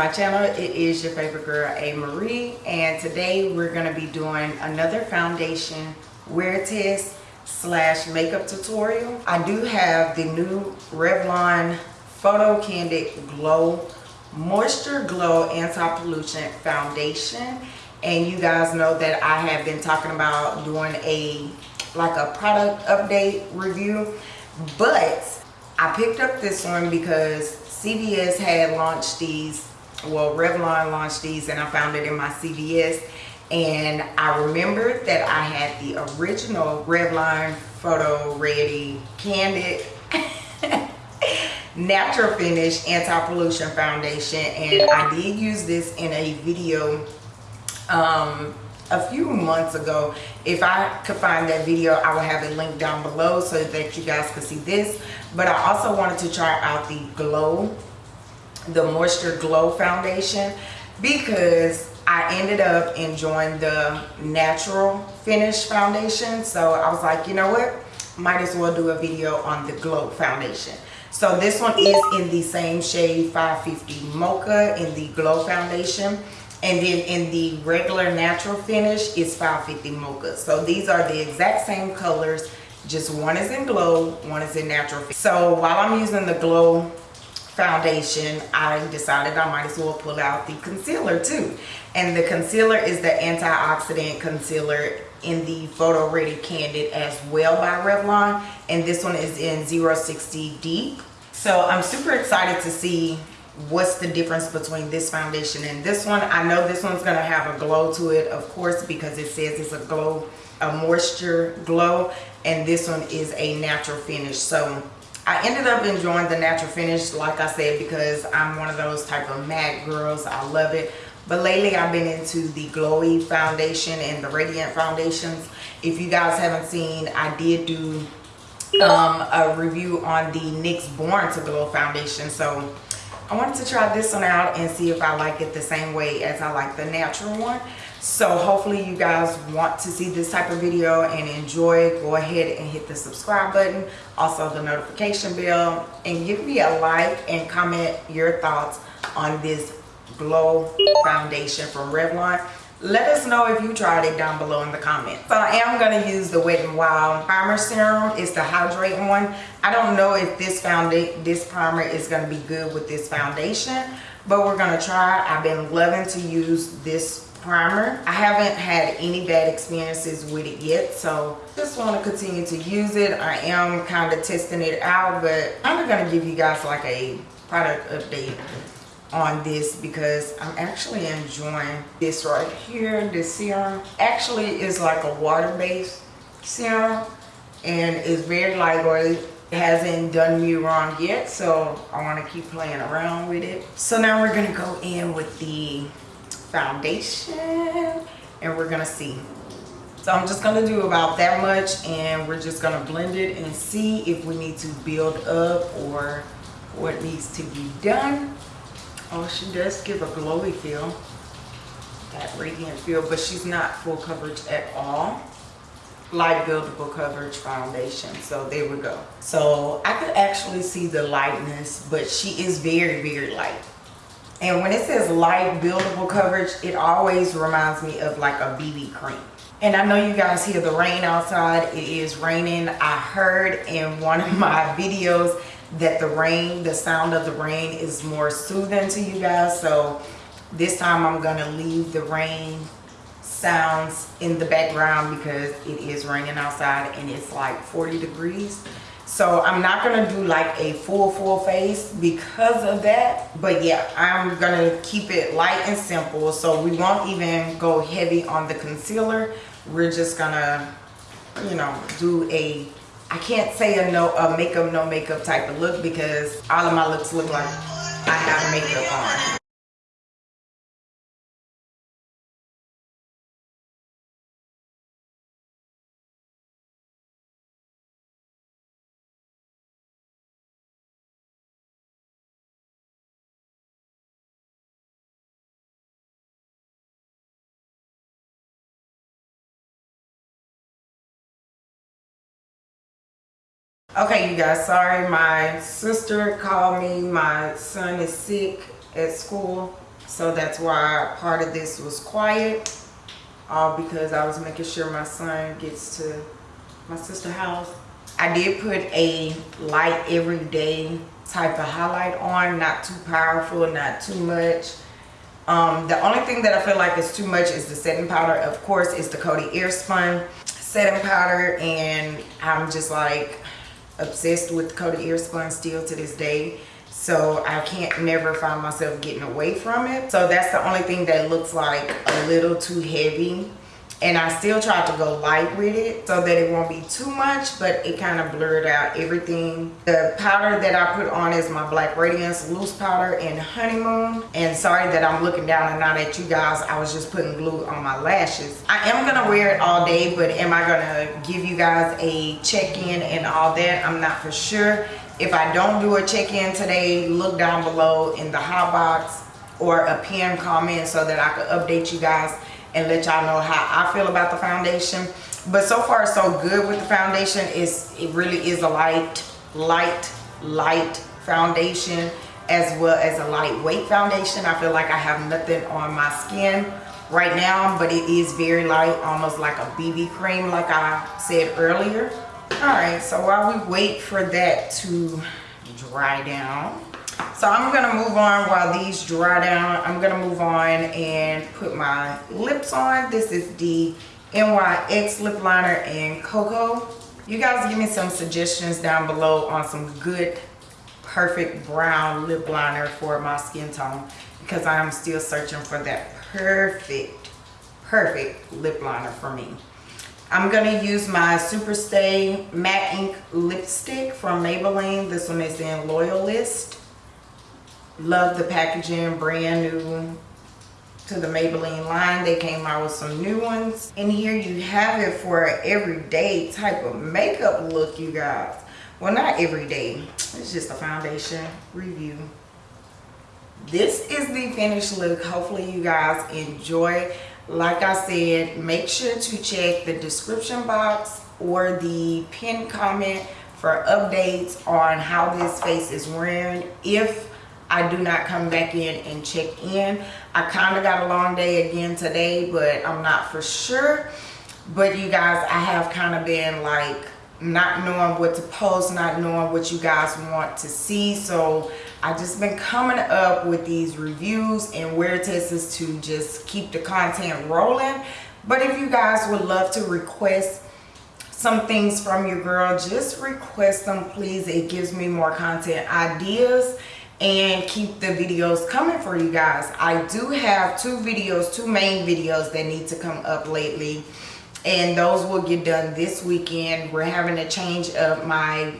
my channel. It is your favorite girl, A. Marie. And today we're going to be doing another foundation wear test slash makeup tutorial. I do have the new Revlon Photo Candid Glow Moisture Glow Anti-Pollution Foundation. And you guys know that I have been talking about doing a like a product update review. But I picked up this one because CVS had launched these, well Revlon launched these and I found it in my CVS and I remembered that I had the original Revlon Photo Ready Candid Natural Finish Anti-Pollution Foundation and I did use this in a video um, a few months ago. If I could find that video, I will have it linked down below so that you guys could see this. But I also wanted to try out the Glow, the Moisture Glow Foundation because I ended up enjoying the natural finish foundation. So I was like, you know what? Might as well do a video on the Glow Foundation. So this one is in the same shade 550 Mocha in the Glow Foundation and then in the regular natural finish is 550 mocha so these are the exact same colors just one is in glow one is in natural so while i'm using the glow foundation i decided i might as well pull out the concealer too. And the concealer is the antioxidant concealer in the photo ready candid as well by revlon. And this one is in 060 deep. So i'm super excited to see what's the difference between this foundation and this one. I know this one's going to have a glow to it of course because it says it's a glow a moisture glow. And this one is a natural finish. So i ended up enjoying the natural finish like i said because i'm one of those type of matte girls. I love it. But lately i've been into the glowy foundation and the radiant foundations. If you guys haven't seen i did do um, a review on the NYX Born to Glow foundation. So I wanted to try this one out and see if I like it the same way as I like the natural one. So hopefully you guys want to see this type of video and enjoy. Go ahead and hit the subscribe button. Also the notification bell. And give me a like and comment your thoughts on this Glow Foundation from Revlon let us know if you tried it down below in the comments. So i am going to use the wet n wild primer serum. It's the hydrating one. I don't know if this foundation this primer is going to be good with this foundation but we're going to try. I've been loving to use this primer. I haven't had any bad experiences with it yet so just want to continue to use it. I am kind of testing it out but i'm going to give you guys like a product update on this because I'm actually enjoying this right here. This serum actually is like a water-based serum and it's very lightweight. It hasn't done me wrong yet, so I want to keep playing around with it. So now we're going to go in with the foundation and we're going to see. So I'm just going to do about that much and we're just going to blend it and see if we need to build up or what needs to be done. Oh, she does give a glowy feel, that radiant feel, but she's not full coverage at all. Light buildable coverage foundation. So there we go. So I could actually see the lightness, but she is very, very light. And when it says light buildable coverage, it always reminds me of like a BB cream. And I know you guys hear the rain outside. It is raining. I heard in one of my videos that the rain, the sound of the rain is more soothing to you guys. So this time I'm to leave the rain sounds in the background because it is raining outside and it's like 40 degrees. So I'm not to do like a full, full face because of that. But yeah, I'm to keep it light and simple. So we won't even go heavy on the concealer. We're just to, you know, do a I can't say a no a makeup no makeup type of look because all of my looks look like I have makeup on. Okay, you guys, sorry. My sister called me. My son is sick at school. So that's why part of this was quiet. All because I was making sure my son gets to my sister house. I did put a light everyday type of highlight on, not too powerful, not too much. Um, the only thing that I feel like is too much is the setting powder. Of course, it's the Coty Airspun setting powder and I'm just like obsessed with Coty Airspun still to this day. So I can't never find myself getting away from it. So that's the only thing that looks like a little too heavy and I still tried to go light with it so that it won't be too much but it kind of blurred out everything. The powder that I put on is my black radiance loose powder in honeymoon. And sorry that I'm looking down and not at you guys. I was just putting glue on my lashes. I am gonna wear it all day but am I gonna give you guys a check-in and all that? I'm not for sure. If I don't do a check-in today look down below in the hot box or a pin comment so that I could update you guys and let y'all know how I feel about the foundation. But so far so good with the foundation. It's, it really is a light, light, light foundation as well as a lightweight foundation. I feel like I have nothing on my skin right now, but it is very light, almost like a BB cream like I said earlier. All right, so while we wait for that to dry down, so i'm gonna move on while these dry down i'm gonna move on and put my lips on this is the nyx lip liner in cocoa you guys give me some suggestions down below on some good perfect brown lip liner for my skin tone because i'm still searching for that perfect perfect lip liner for me I'm going to use my Superstay Matte Ink Lipstick from Maybelline. This one is in Loyalist. Love the packaging, brand new to the Maybelline line. They came out with some new ones. And here you have it for an everyday type of makeup look, you guys. Well, not everyday. It's just a foundation review. This is the finished look. Hopefully you guys enjoy. Like I said, make sure to check the description box or the pin comment for updates on how this face is wearing. If I do not come back in and check in. I kind of got a long day again today, but I'm not for sure. But you guys, I have kind of been like not knowing what to post, not knowing what you guys want to see. So I just been coming up with these reviews and wear tests to just keep the content rolling. But if you guys would love to request some things from your girl, just request them please. It gives me more content ideas and keep the videos coming for you guys. I do have two videos two main videos that need to come up lately and those will get done this weekend. We're having to change up my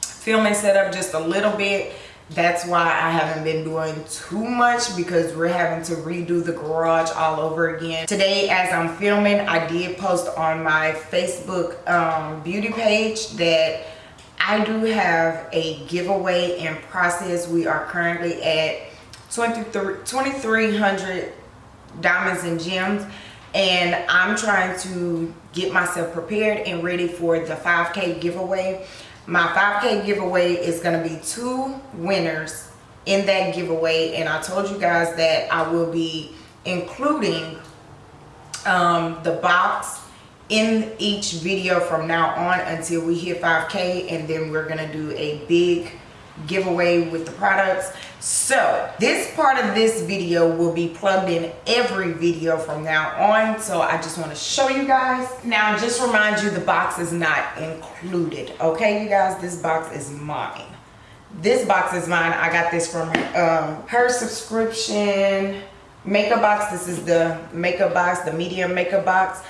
filming setup just a little bit. That's why i haven't been doing too much because we're having to redo the garage all over again. Today as i'm filming i did post on my facebook um, beauty page that I do have a giveaway in process. We are currently at 2,300 diamonds and gems and I'm trying to get myself prepared and ready for the 5k giveaway. My 5k giveaway is going to be two winners in that giveaway and I told you guys that I will be including um, the box in each video from now on until we hit 5k and then we're gonna do a big giveaway with the products. So this part of this video will be plugged in every video from now on. So i just want to show you guys. Now just remind you the box is not included. Okay you guys this box is mine. This box is mine. I got this from um, her subscription makeup box. This is the makeup box the medium makeup box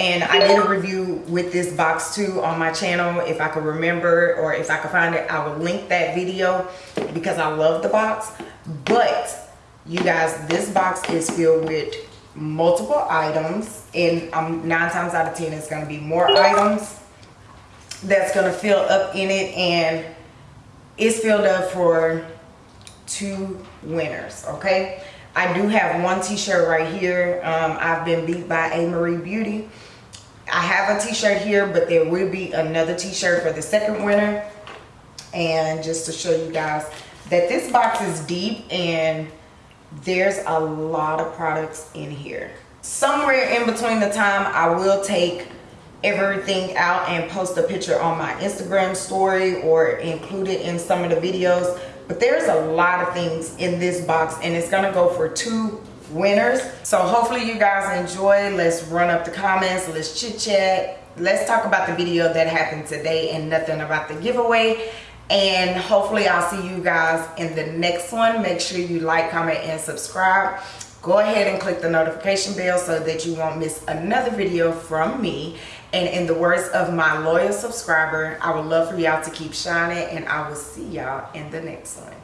and I did a review with this box too on my channel if I could remember or if I could find it I will link that video because I love the box but you guys this box is filled with multiple items and um, nine times out of ten it's going to be more items that's going to fill up in it and it's filled up for two winners okay I do have one t-shirt right here. Um, I've been beat by A. Marie Beauty. I have a t-shirt here, but there will be another t-shirt for the second winner. And just to show you guys that this box is deep and there's a lot of products in here. Somewhere in between the time I will take everything out and post a picture on my Instagram story or include it in some of the videos. But there's a lot of things in this box and it's gonna go for two winners. So hopefully you guys enjoy. Let's run up the comments, let's chit chat. Let's talk about the video that happened today and nothing about the giveaway. And hopefully I'll see you guys in the next one. Make sure you like, comment, and subscribe go ahead and click the notification bell so that you won't miss another video from me and in the words of my loyal subscriber i would love for y'all to keep shining and i will see y'all in the next one